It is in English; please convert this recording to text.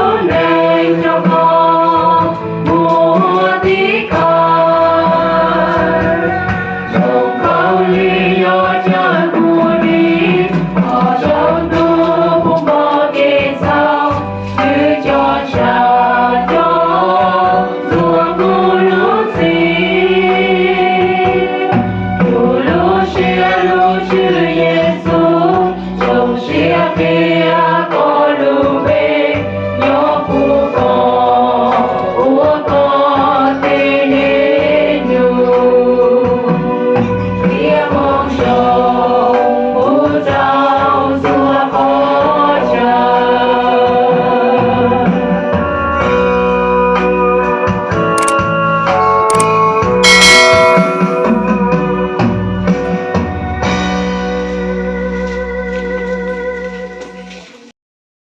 Oh yeah.